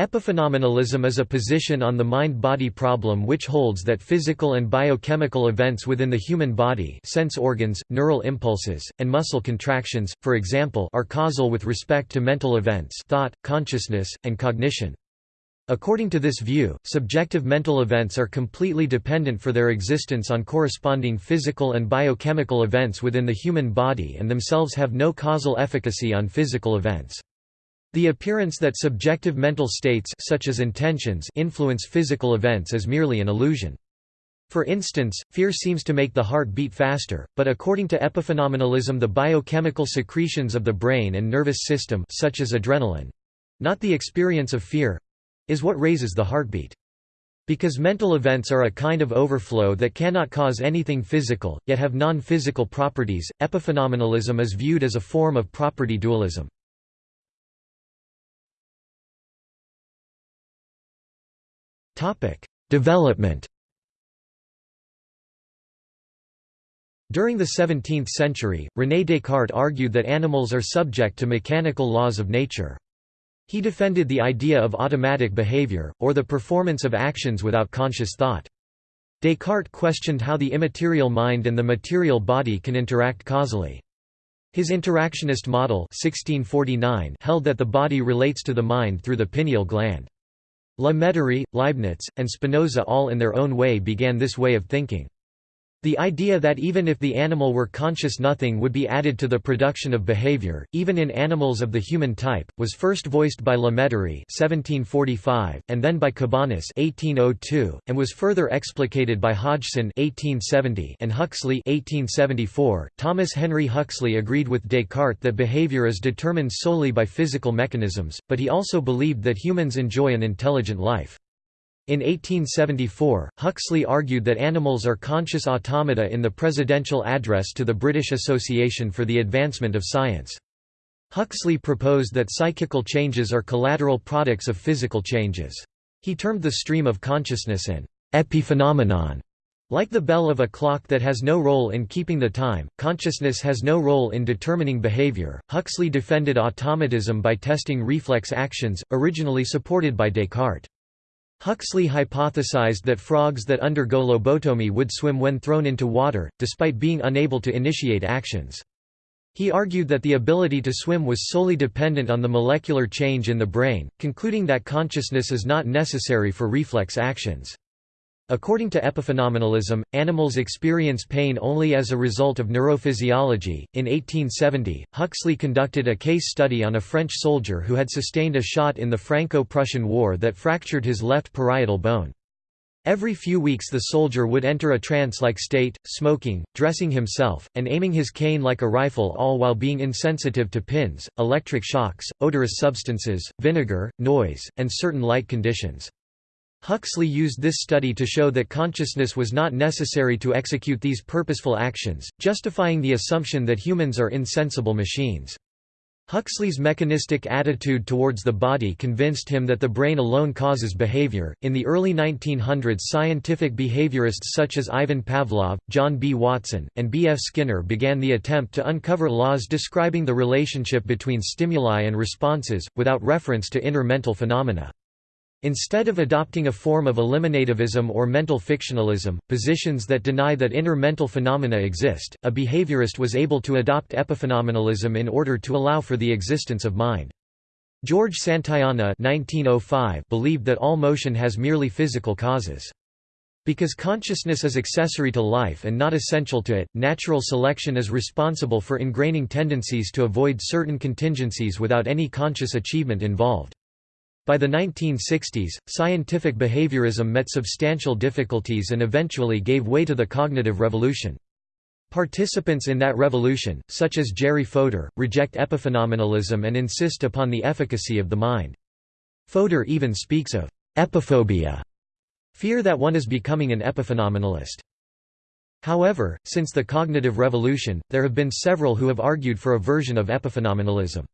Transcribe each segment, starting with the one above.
Epiphenomenalism is a position on the mind-body problem which holds that physical and biochemical events within the human body sense organs, neural impulses, and muscle contractions, for example are causal with respect to mental events thought, consciousness, and cognition. According to this view, subjective mental events are completely dependent for their existence on corresponding physical and biochemical events within the human body and themselves have no causal efficacy on physical events. The appearance that subjective mental states such as intentions influence physical events is merely an illusion. For instance, fear seems to make the heart beat faster, but according to epiphenomenalism the biochemical secretions of the brain and nervous system such as adrenaline—not the experience of fear—is what raises the heartbeat. Because mental events are a kind of overflow that cannot cause anything physical, yet have non-physical properties, epiphenomenalism is viewed as a form of property dualism. Development During the 17th century, René Descartes argued that animals are subject to mechanical laws of nature. He defended the idea of automatic behavior, or the performance of actions without conscious thought. Descartes questioned how the immaterial mind and the material body can interact causally. His interactionist model 1649 held that the body relates to the mind through the pineal gland. La Mettrie, Leibniz, and Spinoza all in their own way began this way of thinking. The idea that even if the animal were conscious nothing would be added to the production of behavior, even in animals of the human type, was first voiced by (1745) and then by Cabanis (1802), and was further explicated by Hodgson (1870) and Huxley (1874). Thomas Henry Huxley agreed with Descartes that behavior is determined solely by physical mechanisms, but he also believed that humans enjoy an intelligent life. In 1874, Huxley argued that animals are conscious automata in the presidential address to the British Association for the Advancement of Science. Huxley proposed that psychical changes are collateral products of physical changes. He termed the stream of consciousness an epiphenomenon. Like the bell of a clock that has no role in keeping the time, consciousness has no role in determining behavior. Huxley defended automatism by testing reflex actions, originally supported by Descartes. Huxley hypothesized that frogs that undergo lobotomy would swim when thrown into water, despite being unable to initiate actions. He argued that the ability to swim was solely dependent on the molecular change in the brain, concluding that consciousness is not necessary for reflex actions. According to epiphenomenalism, animals experience pain only as a result of neurophysiology. In 1870, Huxley conducted a case study on a French soldier who had sustained a shot in the Franco Prussian War that fractured his left parietal bone. Every few weeks the soldier would enter a trance-like state, smoking, dressing himself, and aiming his cane like a rifle all while being insensitive to pins, electric shocks, odorous substances, vinegar, noise, and certain light conditions. Huxley used this study to show that consciousness was not necessary to execute these purposeful actions, justifying the assumption that humans are insensible machines. Huxley's mechanistic attitude towards the body convinced him that the brain alone causes behavior. In the early 1900s, scientific behaviorists such as Ivan Pavlov, John B. Watson, and B. F. Skinner began the attempt to uncover laws describing the relationship between stimuli and responses, without reference to inner mental phenomena. Instead of adopting a form of eliminativism or mental fictionalism, positions that deny that inner mental phenomena exist, a behaviorist was able to adopt epiphenomenalism in order to allow for the existence of mind. George Santayana 1905 believed that all motion has merely physical causes. Because consciousness is accessory to life and not essential to it, natural selection is responsible for ingraining tendencies to avoid certain contingencies without any conscious achievement involved. By the 1960s, scientific behaviorism met substantial difficulties and eventually gave way to the cognitive revolution. Participants in that revolution, such as Jerry Fodor, reject epiphenomenalism and insist upon the efficacy of the mind. Fodor even speaks of epiphobia, fear that one is becoming an epiphenomenalist. However, since the cognitive revolution, there have been several who have argued for a version of epiphenomenalism.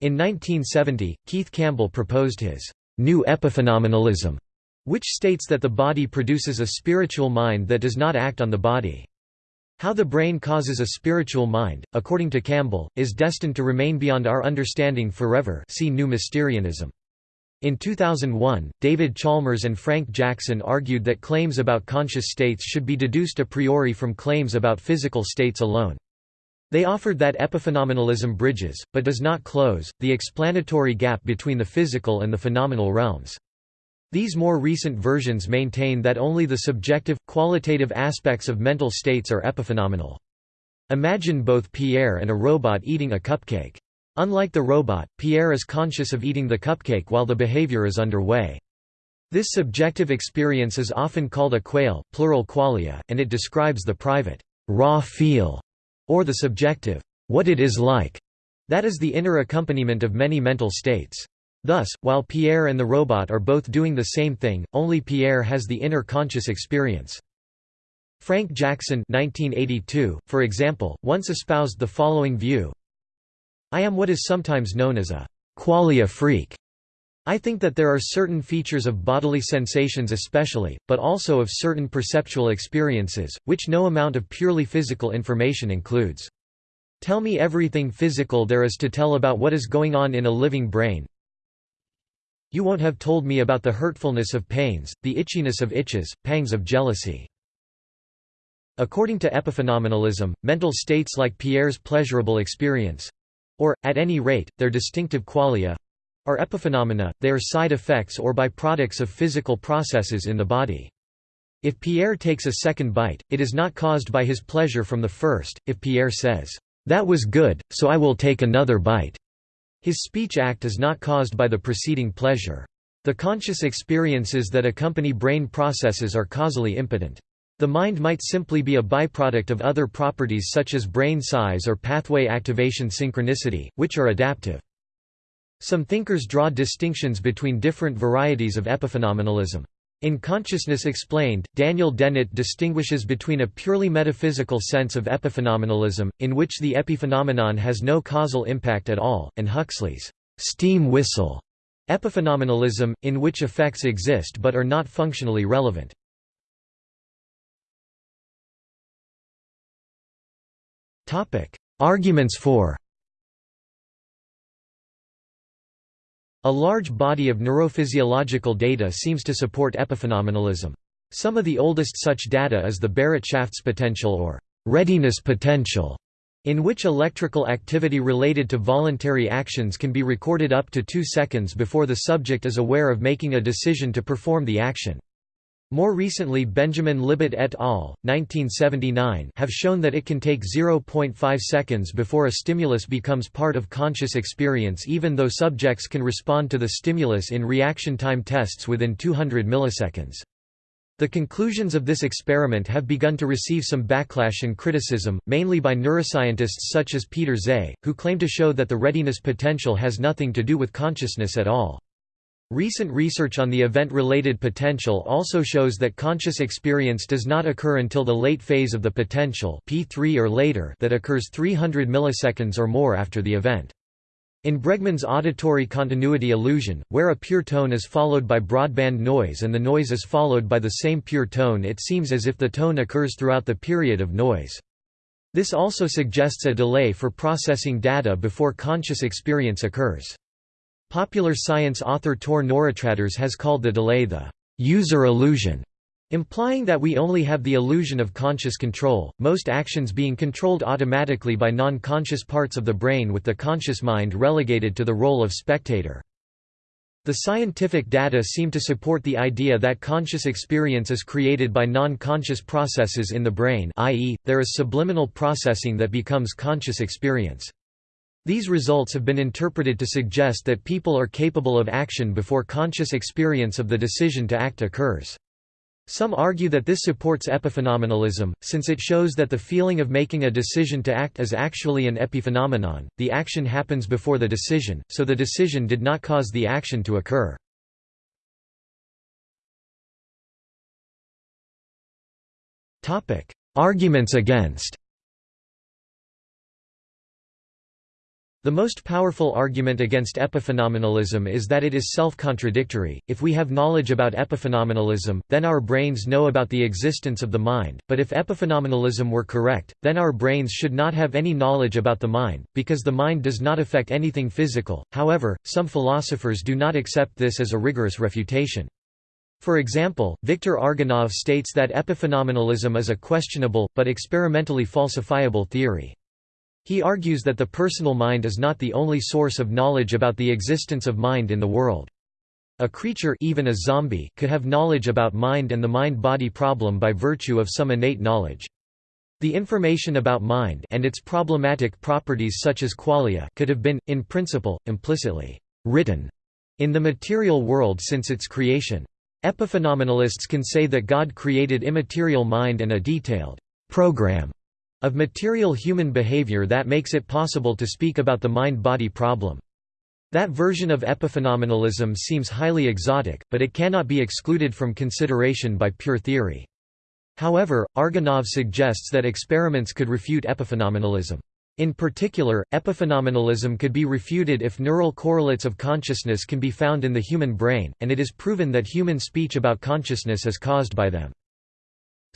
In 1970, Keith Campbell proposed his new epiphenomenalism, which states that the body produces a spiritual mind that does not act on the body. How the brain causes a spiritual mind, according to Campbell, is destined to remain beyond our understanding forever see New Mysterianism. In 2001, David Chalmers and Frank Jackson argued that claims about conscious states should be deduced a priori from claims about physical states alone. They offered that epiphenomenalism bridges, but does not close, the explanatory gap between the physical and the phenomenal realms. These more recent versions maintain that only the subjective, qualitative aspects of mental states are epiphenomenal. Imagine both Pierre and a robot eating a cupcake. Unlike the robot, Pierre is conscious of eating the cupcake while the behavior is underway. This subjective experience is often called a quale plural qualia, and it describes the private, raw feel, or the subjective, what it is like, that is the inner accompaniment of many mental states. Thus, while Pierre and the robot are both doing the same thing, only Pierre has the inner conscious experience. Frank Jackson 1982, for example, once espoused the following view, I am what is sometimes known as a qualia freak. I think that there are certain features of bodily sensations especially, but also of certain perceptual experiences, which no amount of purely physical information includes. Tell me everything physical there is to tell about what is going on in a living brain. You won't have told me about the hurtfulness of pains, the itchiness of itches, pangs of jealousy. According to epiphenomenalism, mental states like Pierre's pleasurable experience, or, at any rate, their distinctive qualia are epiphenomena, they are side effects or byproducts of physical processes in the body. If Pierre takes a second bite, it is not caused by his pleasure from the first, if Pierre says, "'That was good, so I will take another bite'", his speech act is not caused by the preceding pleasure. The conscious experiences that accompany brain processes are causally impotent. The mind might simply be a byproduct of other properties such as brain size or pathway activation synchronicity, which are adaptive. Some thinkers draw distinctions between different varieties of epiphenomenalism. In Consciousness Explained, Daniel Dennett distinguishes between a purely metaphysical sense of epiphenomenalism, in which the epiphenomenon has no causal impact at all, and Huxley's steam whistle epiphenomenalism, in which effects exist but are not functionally relevant. Arguments for A large body of neurophysiological data seems to support epiphenomenalism. Some of the oldest such data is the Bereitschaftspotential or readiness potential, in which electrical activity related to voluntary actions can be recorded up to two seconds before the subject is aware of making a decision to perform the action. More recently Benjamin Libet et al. 1979 have shown that it can take 0.5 seconds before a stimulus becomes part of conscious experience even though subjects can respond to the stimulus in reaction time tests within 200 milliseconds. The conclusions of this experiment have begun to receive some backlash and criticism, mainly by neuroscientists such as Peter Tse, who claim to show that the readiness potential has nothing to do with consciousness at all. Recent research on the event-related potential also shows that conscious experience does not occur until the late phase of the potential P3 or later that occurs 300 milliseconds or more after the event. In Bregman's auditory continuity illusion, where a pure tone is followed by broadband noise and the noise is followed by the same pure tone it seems as if the tone occurs throughout the period of noise. This also suggests a delay for processing data before conscious experience occurs. Popular science author Tor Nørretranders has called the delay the user illusion, implying that we only have the illusion of conscious control, most actions being controlled automatically by non-conscious parts of the brain with the conscious mind relegated to the role of spectator. The scientific data seem to support the idea that conscious experience is created by non-conscious processes in the brain i.e., there is subliminal processing that becomes conscious experience. These results have been interpreted to suggest that people are capable of action before conscious experience of the decision to act occurs. Some argue that this supports epiphenomenalism, since it shows that the feeling of making a decision to act is actually an epiphenomenon, the action happens before the decision, so the decision did not cause the action to occur. Arguments against The most powerful argument against epiphenomenalism is that it is self-contradictory. If we have knowledge about epiphenomenalism, then our brains know about the existence of the mind, but if epiphenomenalism were correct, then our brains should not have any knowledge about the mind, because the mind does not affect anything physical. However, some philosophers do not accept this as a rigorous refutation. For example, Viktor Argonov states that epiphenomenalism is a questionable, but experimentally falsifiable theory. He argues that the personal mind is not the only source of knowledge about the existence of mind in the world. A creature even a zombie could have knowledge about mind and the mind-body problem by virtue of some innate knowledge. The information about mind and its problematic properties such as qualia could have been, in principle, implicitly written in the material world since its creation. Epiphenomenalists can say that God created immaterial mind and a detailed program of material human behavior that makes it possible to speak about the mind-body problem. That version of epiphenomenalism seems highly exotic, but it cannot be excluded from consideration by pure theory. However, Argonov suggests that experiments could refute epiphenomenalism. In particular, epiphenomenalism could be refuted if neural correlates of consciousness can be found in the human brain, and it is proven that human speech about consciousness is caused by them.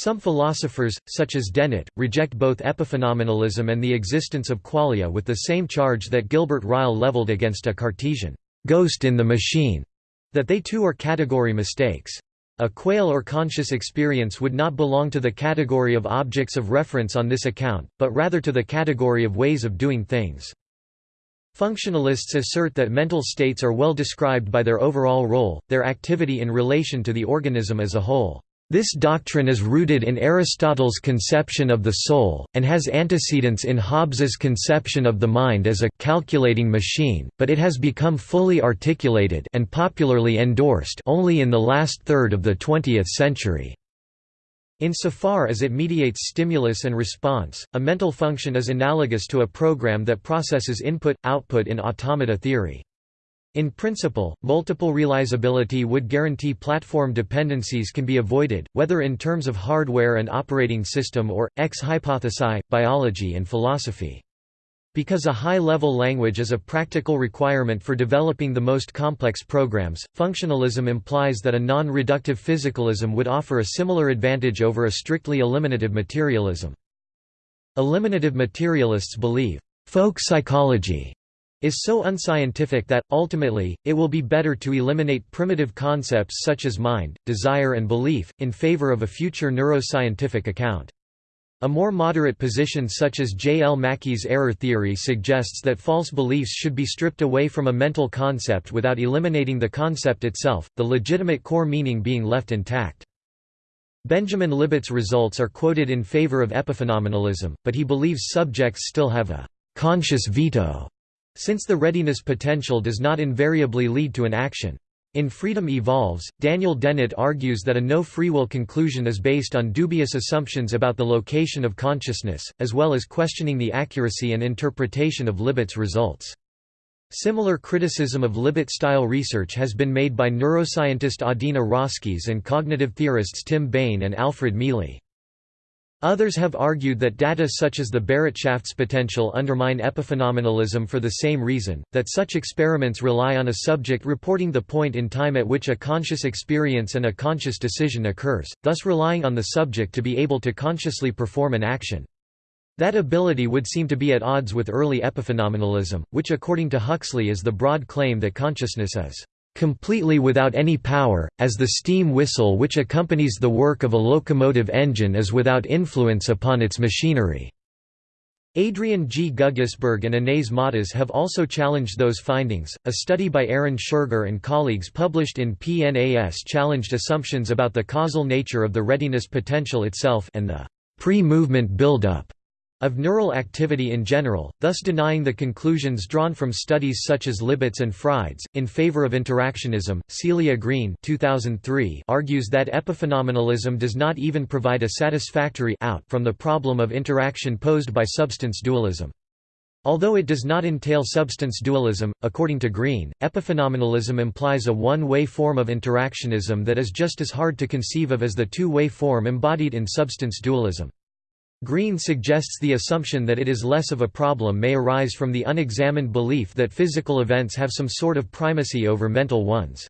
Some philosophers, such as Dennett, reject both epiphenomenalism and the existence of qualia with the same charge that Gilbert Ryle leveled against a Cartesian ghost in the machine, that they too are category mistakes. A quale or conscious experience would not belong to the category of objects of reference on this account, but rather to the category of ways of doing things. Functionalists assert that mental states are well described by their overall role, their activity in relation to the organism as a whole. This doctrine is rooted in Aristotle's conception of the soul, and has antecedents in Hobbes's conception of the mind as a calculating machine, but it has become fully articulated and popularly endorsed only in the last third of the 20th century. Insofar as it mediates stimulus and response, a mental function is analogous to a program that processes input-output in automata theory. In principle, multiple realizability would guarantee platform dependencies can be avoided, whether in terms of hardware and operating system or, ex hypothesi, biology and philosophy. Because a high-level language is a practical requirement for developing the most complex programs, functionalism implies that a non-reductive physicalism would offer a similar advantage over a strictly eliminative materialism. Eliminative materialists believe, folk psychology is so unscientific that, ultimately, it will be better to eliminate primitive concepts such as mind, desire and belief, in favor of a future neuroscientific account. A more moderate position such as J. L. Mackie's error theory suggests that false beliefs should be stripped away from a mental concept without eliminating the concept itself, the legitimate core meaning being left intact. Benjamin Libet's results are quoted in favor of epiphenomenalism, but he believes subjects still have a conscious veto since the readiness potential does not invariably lead to an action. In Freedom Evolves, Daniel Dennett argues that a no-free will conclusion is based on dubious assumptions about the location of consciousness, as well as questioning the accuracy and interpretation of Libet's results. Similar criticism of Libet-style research has been made by neuroscientist Adina Roskies and cognitive theorists Tim Bayne and Alfred Mele. Others have argued that data such as the Bereitschaftspotential undermine epiphenomenalism for the same reason, that such experiments rely on a subject reporting the point in time at which a conscious experience and a conscious decision occurs, thus relying on the subject to be able to consciously perform an action. That ability would seem to be at odds with early epiphenomenalism, which according to Huxley is the broad claim that consciousness is completely without any power, as the steam whistle which accompanies the work of a locomotive engine is without influence upon its machinery." Adrian G. Guggisberg and Anaïs Mottaz have also challenged those findings. A study by Aaron Schurger and colleagues published in PNAS challenged assumptions about the causal nature of the readiness potential itself and the pre-movement buildup of neural activity in general, thus denying the conclusions drawn from studies such as Libet's and Fried's. In favor of interactionism, Celia Green 2003 argues that epiphenomenalism does not even provide a satisfactory out from the problem of interaction posed by substance dualism. Although it does not entail substance dualism, according to Green, epiphenomenalism implies a one-way form of interactionism that is just as hard to conceive of as the two-way form embodied in substance dualism. Green suggests the assumption that it is less of a problem may arise from the unexamined belief that physical events have some sort of primacy over mental ones.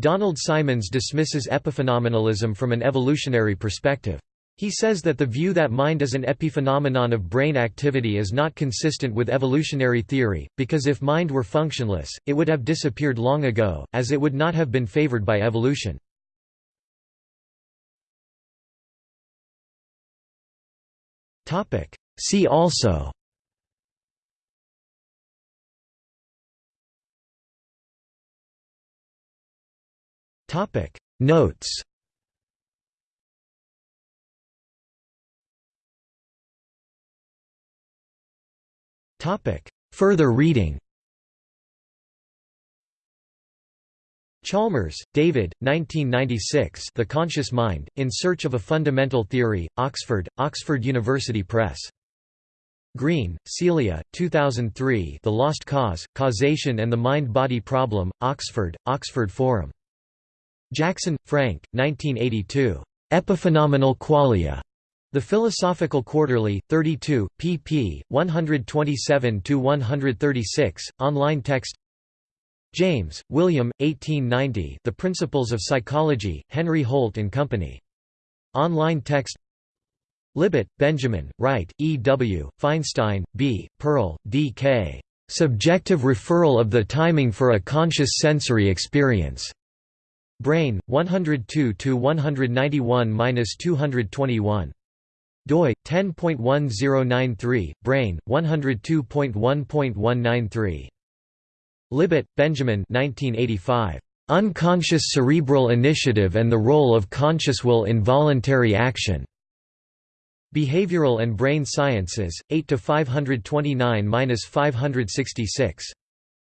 Donald Symons dismisses epiphenomenalism from an evolutionary perspective. He says that the view that mind is an epiphenomenon of brain activity is not consistent with evolutionary theory, because if mind were functionless, it would have disappeared long ago, as it would not have been favored by evolution. See also. Notes. Further reading Chalmers, David, 1996 The Conscious Mind, In Search of a Fundamental Theory, Oxford, Oxford University Press. Green, Celia, 2003 The Lost Cause, Causation and the Mind-Body Problem, Oxford, Oxford Forum. Jackson, Frank, 1982. Epiphenomenal Qualia. The Philosophical Quarterly, 32, pp. 127–136, online text James, William, 1890 The Principles of Psychology, Henry Holt and Company. Online text Libet, Benjamin, Wright, E. W., Feinstein, B., Pearl, D. K. Subjective Referral of the Timing for a Conscious Sensory Experience. Brain, 102–191–221 doi 10.1093 brain 102.1.193 Libet, Benjamin 1985 Unconscious Cerebral Initiative and the Role of Conscious Will in Voluntary Action. Behavioral and Brain Sciences 8 to 529-566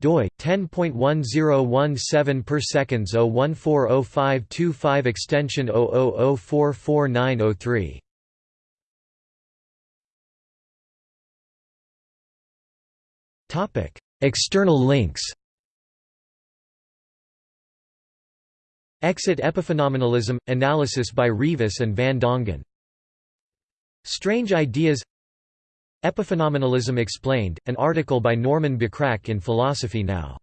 doi 10.1017 per seconds 0140525 extension 000444903 External links Exit Epiphenomenalism – Analysis by Rivas and van Dongen. Strange Ideas Epiphenomenalism Explained, an article by Norman Bacrac in Philosophy Now